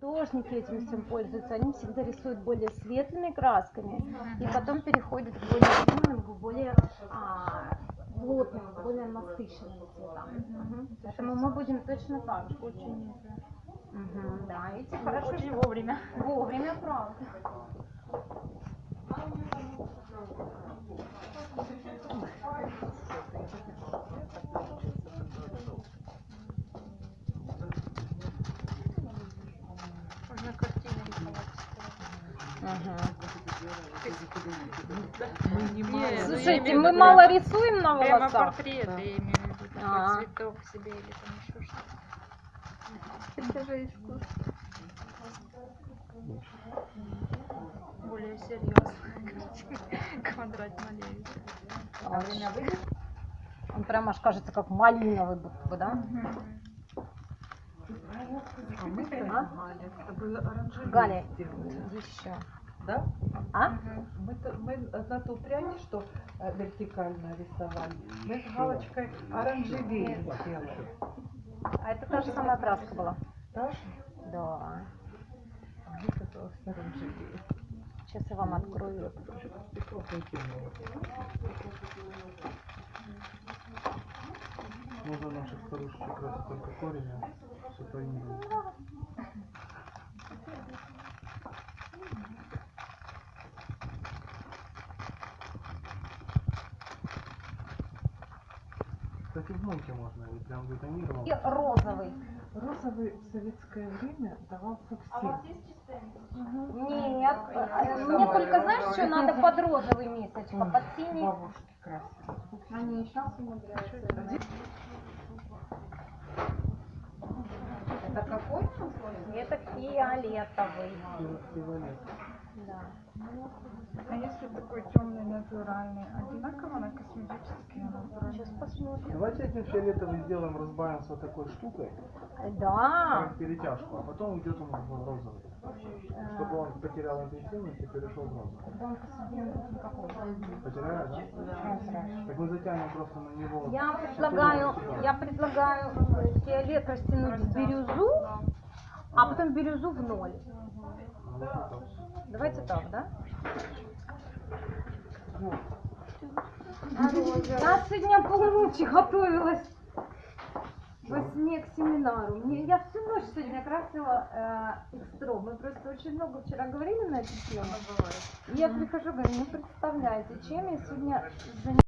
Художники этим всем пользуются, они всегда рисуют более светлыми красками и потом переходят к более темным, к более а, плотным, более насыщенным цветам. Мгм. Поэтому мы будем точно так же. Очень Мгм, Да, эти хорошо очень вовремя. вовремя, правда. Можно картину рисовать. Мгм. Мы не Слушайте, мы мало рисуем на Прямо волосах. портрет, Да. я имею в виду, такой А. цветок себе или там еще что-то. Это же искусство. Более серьезно. Квадрат малеет. А время выйдет? Он прям аж кажется как малиновый будто бы, да? А мы А? Галя, Галя, еще. Да? А? Мы, мы на ту прядь, что э, вертикально рисовали, мы с галочкой оранжерею сделали. А это та же самая краска была. Да? Да. А мне казалось оранжерея. Сейчас я вам открою. Можно наших старушек красить только корень, что-то не. Кстати, в мойке можно, и прям бетонировал. И розовый. Розовый в советское время давался всем. Нет, э, мне только знаешь, что надо под розовый месячка, под синий. Бабушки красили. Они сейчас умудряются. Это какой? Это фиолетовый. Фиолет. Да. А если такой темный натуральный, одинаково на косметический натуральный? Сейчас посмотрим. Давайте этим фиолетовый сделаем, разбавим с вот такой штукой, Да. как перетяжку, а потом уйдет он в розовый. Чтобы он потерял интенсивность и перешел в розовый. Посудин никакого. Потеряет, да? Так мы затянем просто на него. Я предлагаю, я предлагаю э, фиолет растянуть в бирюзу, а потом бирюзу в ноль. Это. Давайте так, да? Ну, Я сегодня полночи готовилась во сне к семинару. Мне, я всю ночь сегодня красила э, экстро. Мы просто очень много вчера говорили на эту тему. И я прихожу, говорю, не представляете, чем я сегодня занималась.